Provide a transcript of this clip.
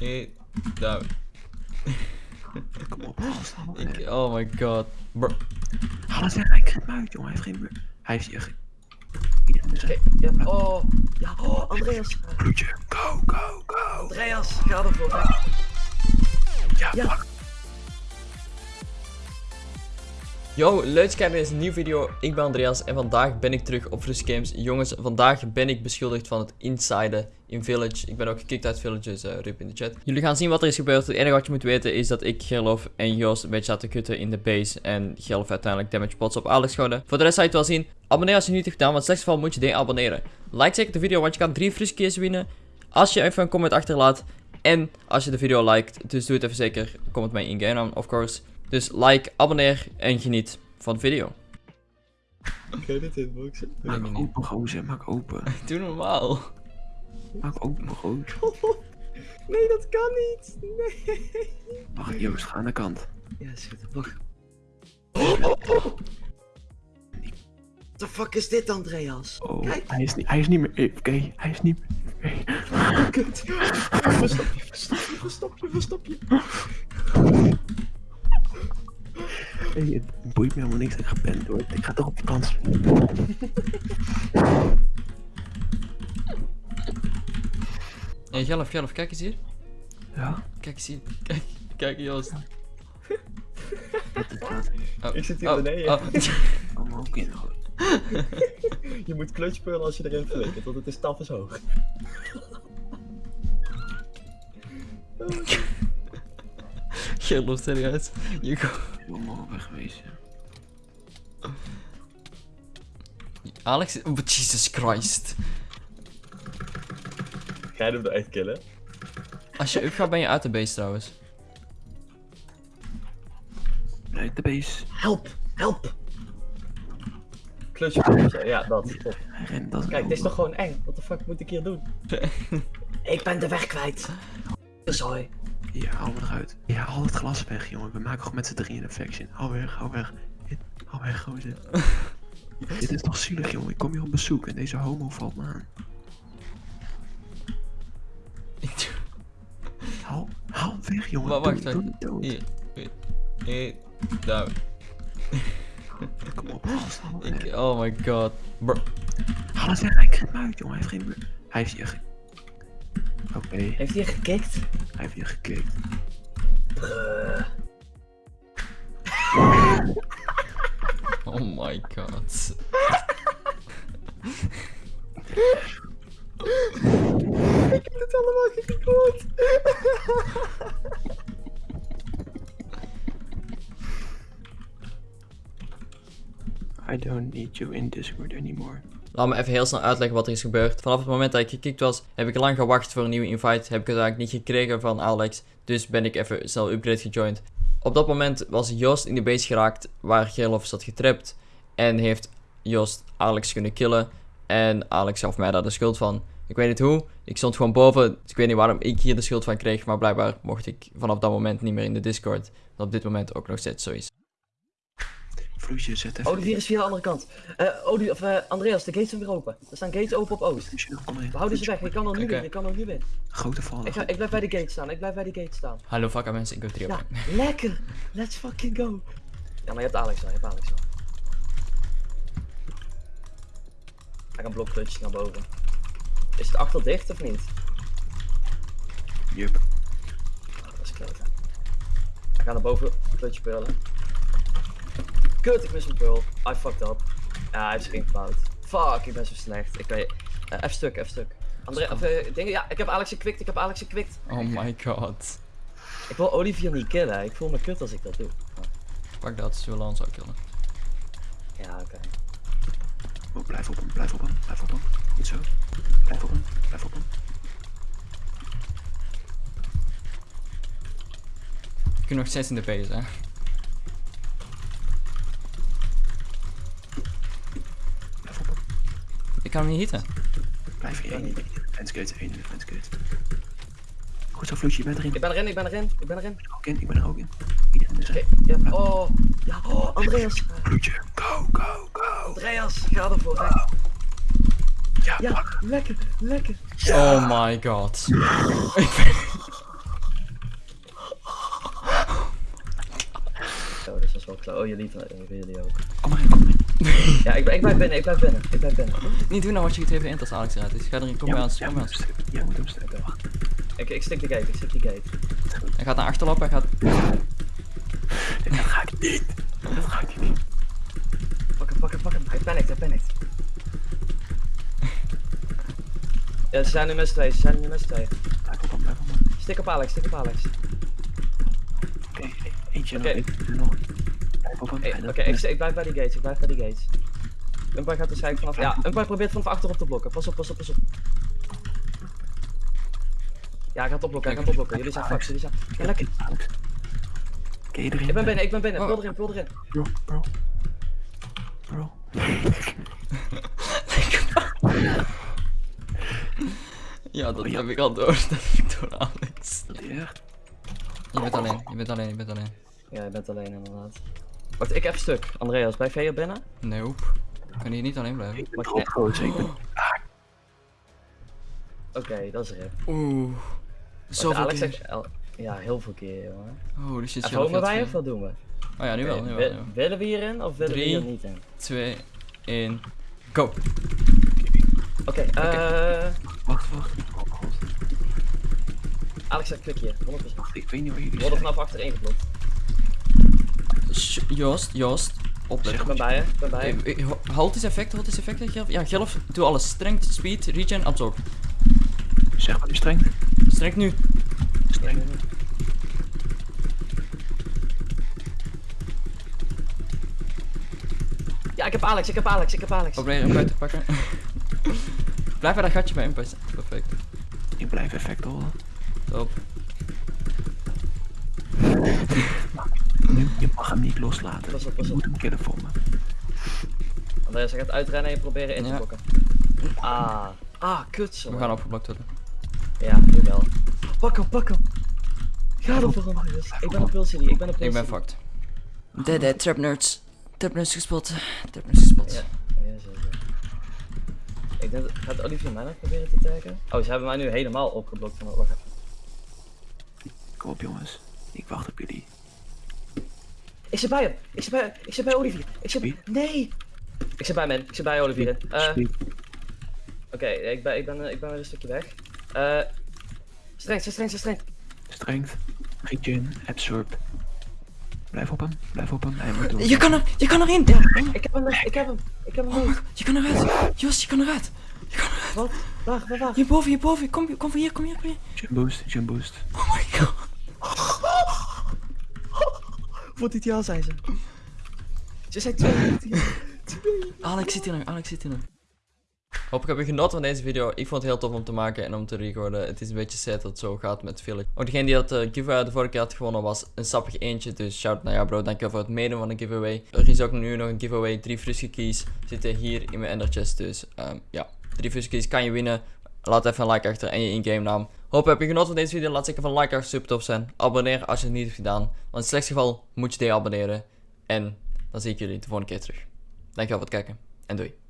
Eh, daar. Kom op. Ik, oh my god. Bro. Haal het weg, hij krijgt hem uit, jongen. Hij heeft geen... bu- Hij heeft hier... Oké, ja, oh, ja, oh, Andreas. Bloedje. Go, go, go. Andreas, ga ervoor. hè. Ja, Ja. Yo, leuk kijken naar deze nieuwe video. Ik ben Andreas en vandaag ben ik terug op Frus Games. Jongens, vandaag ben ik beschuldigd van het insiden in Village. Ik ben ook gekikt uit Village, dus uh, in de chat. Jullie gaan zien wat er is gebeurd. Het enige wat je moet weten is dat ik, Gerlof en Joost een beetje zaten kutten in de base. En Gerlof uiteindelijk damage pots op Alex schoten. Voor de rest zou je het wel zien. Abonneer als je het niet hebt gedaan, want slechtste geval moet je deabonneren. Like zeker de video, want je kan drie keers winnen. Als je even een comment achterlaat. En als je de video liked. Dus doe het even zeker. Comment mij in game of course. Dus like, abonneer en geniet van de video. Je dit hitboxen? Nee, Maak nee, open, gozer. Maak open. Doe normaal. Maak open, gozer. Nee, dat kan niet. Nee. Wacht, Joost, ga aan de kant. Ja, schiet op. Wacht. What the fuck is dit, Andreas? Oh, Kijk. hij is, niet, hij is niet meer AFK. Hij is niet meer AFK. Kut. Verstop je, verstop je, verstop je, verstop je. Hey, het boeit me helemaal niks dat ik gepend word. Ik ga toch op vakantie. Hey, Gelf, Gelf, kijk eens hier. Ja? Kijk eens hier. Kijk, kijk Joost. Is. Oh, Ik zit hier oh, beneden. oh. Kom maar ook in. Je moet klutspeuren als je erin flikkert, want het is tafels hoog. Gelf, serieus. Je Helemaal wegwezen. Alex, oh, Jesus Christ. Ga je hem eruit killen? Als je up gaat ben je uit de base trouwens. Nee, de base. Help, help! Klutspeuren, ja, dat. Kijk, dit is toch gewoon eng? Wat de fuck moet ik hier doen? ik ben de weg kwijt. Sorry. Ja, haal me eruit. Ja, haal het glas weg, jongen. We maken gewoon met z'n drieën een faction. Hou weg, hou weg. Hou weg, gozer. Dit is toch zielig, jongen. Ik kom hier op bezoek en deze homo valt me aan. Haal, haal weg, jongen. Maar wacht, doe wacht. Hier. hier. Daar. Kom op, gast. Ik, oh my god. Bro. haal het weg. Hij krijgt hem uit, jongen. Hij heeft geen... Hij heeft hier... Oké, Heeft hij gekikt? Hij heeft hier geklikt. Oh my god. Ik heb het allemaal gehoord. I don't need you in Discord anymore. Laat me even heel snel uitleggen wat er is gebeurd. Vanaf het moment dat ik gekikt was, heb ik lang gewacht voor een nieuwe invite. Heb ik het eigenlijk niet gekregen van Alex. Dus ben ik even snel upgrade gejoind. Op dat moment was Joost in de base geraakt waar Gerlof zat getrapt. En heeft Joost Alex kunnen killen. En Alex gaf mij daar de schuld van. Ik weet niet hoe. Ik stond gewoon boven. Dus ik weet niet waarom ik hier de schuld van kreeg. Maar blijkbaar mocht ik vanaf dat moment niet meer in de Discord. Wat op dit moment ook nog steeds zo is. Vloesje, zet even... Olivier is via de andere kant. Eh Oli of eh, Andreas, de gates zijn weer open. Er staan gates open op Oost. We houden ze weg, ik kan er nu in, ik kan er nu in. Grote vallen. Ik, ga, ik blijf bij de gate staan, ik blijf bij de gate staan. Hallo fuck mensen, ik ben 3 Ja, lekker! Let's fucking go! Ja, maar je hebt Alex al, je hebt Alex al. Hij kan blokklutjes naar boven. Is het achter dicht of niet? Jup. Oh, dat is klote. Hij gaat naar boven, klutje pearlen. Kut, ik mis mijn pearl. I fucked up. Ja, hij heeft zich ingebouwd. Fuck, ik ben zo slecht. Ik weet... eh, F stuk, F stuk. André, of, dingen, ja, ik heb Alex gekwikt, ik heb Alex gekwikt. Oh my god. Ik wil Olivier niet killen, ik voel me kut als ik dat doe. Fuck dat, ze willen ons ook killen. Ja, oké. Oh, blijf op hem, blijf op hem, blijf op hem. Goed zo. Blijf op hem, blijf op hem. Ik ben nog steeds in de base, hè. Ik kan hem niet hitten. Blijf hier één in de één in de Goed zo, Floetje, je bent erin. Ik ben erin, ik ben erin, ik ben erin. Ik ben er ook in, ik ben er ook in. Iedereen is erin. Oh, ja, oh, Andreas. Floetje, go, go, go. Andreas, ga ervoor, hè. Ja, lekker, lekker. Oh my god. ik dat Oh, dit is wel klaar. Oh, jullie, eh, jullie ook. Kom maar in, kom maar ja, ik, ben- ik blijf binnen, ik blijf binnen, ik blijf binnen. Niet doen nou wat je het even in als Alex eruit is. Ga erin, kom bij ons, kom bij ons. Jij moet hem strippen. Wacht. Ik, ik stik de gate, ik stik die gate. Hij gaat naar achterlopen, hij gaat... Dat ga ik niet. Dat ga ik niet. Pak hem, pak hem, pak hem. Hij panikt, hij panikt. Ja, ze zijn nu met z'n tweeën, ze zijn nu met z'n tweeën. Blijf op hem, blijf op hem. Stik op Alex, stik op Alex. Oké, e- eentje nog, eentje nog. Oké, loopt ik, ik blijf bij die gates, ik blijf bij die gates. Umpire gaat waarschijnlijk vanaf... Ja, Umpire probeert vanaf achterop te blokken. Pas op, pas op, pas op. Ja, hij gaat opblokken, hij gaat opblokken. Jullie zijn fucked, jullie zijn... Ja, lekker. Oké, erin. Ik ben binnen, ik ben binnen. Oh. Vul erin, vul erin. Bro, bro. Bro. Ja, dat Oh, heb ik al door. Dat heb ik door Alex. Je bent alleen, je bent alleen, je bent alleen. Ja, je bent alleen inderdaad. Wacht, ik heb stuk. Andreas, blijf jij hier binnen? Nope. Ik kan hier niet alleen blijven. Ik ben ik. Oké, dat is rip. Oeh. Zoveel Alex keer. zegt... Ja, heel veel keer, jongen. Holy shit, Even homen wij of wat doen we? Oh ja, nu wel, nu wi- wel. nu wel. Willen we hierin of willen Drie. we hier niet in? 2, 1, go. Oké, eh... Wacht, wacht. Oh. Alex klik hier, 100%. Ik weet niet waar jullie We worden zijn. vanaf achter ingeblokt. Joost, Joost. Opletten. Ik ben bij je, ik ben bij je. Hey, ho- Halt is effect, halt is effect, Gelf. Ja, Gelf, doe alles. Strength, speed, regen, absorb. Zeg maar nu streng. Strength nu. Streng. Ja, ik heb Alex, ik heb Alex, ik heb Alex. Probeer hem buiten te pakken. Blijf bij dat gatje bij Impact. Perfect. Ik blijf effect horen. Top. Nu, je mag hem niet loslaten. Pas op, pas je op. moet hem killen voor me. Andreas, hij gaat uitrennen en je proberen in te Ja. blokken. Ah. Ah, kut zo. We gaan opgeblokt worden. Ja, nu wel. Pak hem, pak hem. Ga ervoor, Andreas. Ik ben op Pulse ik ben op Pulse Ik ben fucked. Dead, dead, trap nerds. Trap nerds gespot. Trap nerds gespot. Ja, ja zeker. Ik denk, dat- gaat Olivier mij nog proberen te taggen? Oh, ze hebben mij nu helemaal opgeblokt. Van, wacht even. Kom op jongens. Ik wacht op jullie. Ik zit bij hem. Ik zit bij, ik zit bij Olivier. Ik zit Wie? Nee! Ik zit bij men. Ik zit bij Olivier. Eh, Speed. Oké, ik, ben, ik, ben, ik ben weer een stukje weg. Eh streng, streng, streng, streng. Strength. Regen. Absorb. Blijf op hem. Blijf op hem. Hij moet doen. Je kan er, je kan erin. Ik heb hem, ik heb hem, ik heb hem niet. Je kan eruit. Joost, je kan eruit. Wat? Wacht, wacht, wacht. Hierboven, hierboven. Kom, kom van hier, kom hier, kom hier. Jump boost. Jump boost. Oh my god. Voor dit jaar zijn ze. Ze zijn twee. Alex zit hier nog, Alex zit hier nog. Hopelijk heb je genoten van deze video. Ik vond het heel tof om te maken en om te recorden. Het is een beetje sad dat het zo gaat met Village. Ook degene die dat eh, giveaway de vorige keer had gewonnen was een sappig eentje. Dus shout naar jou bro. Dankjewel voor het meedoen van de giveaway. Er is ook nu nog een giveaway. Drie Fruske keys zitten hier in mijn ender chest. Dus ehm, ja, drie Fruske keys kan je winnen. Laat even een like achter en je in-game naam. Hopelijk heb je genoten van deze video. Laat zeker van like achter, super tof zijn. Abonneer als je het niet hebt gedaan. Want in het geval moet je deabonneren. En dan zie ik jullie de volgende keer terug. Dankjewel voor het kijken en doei.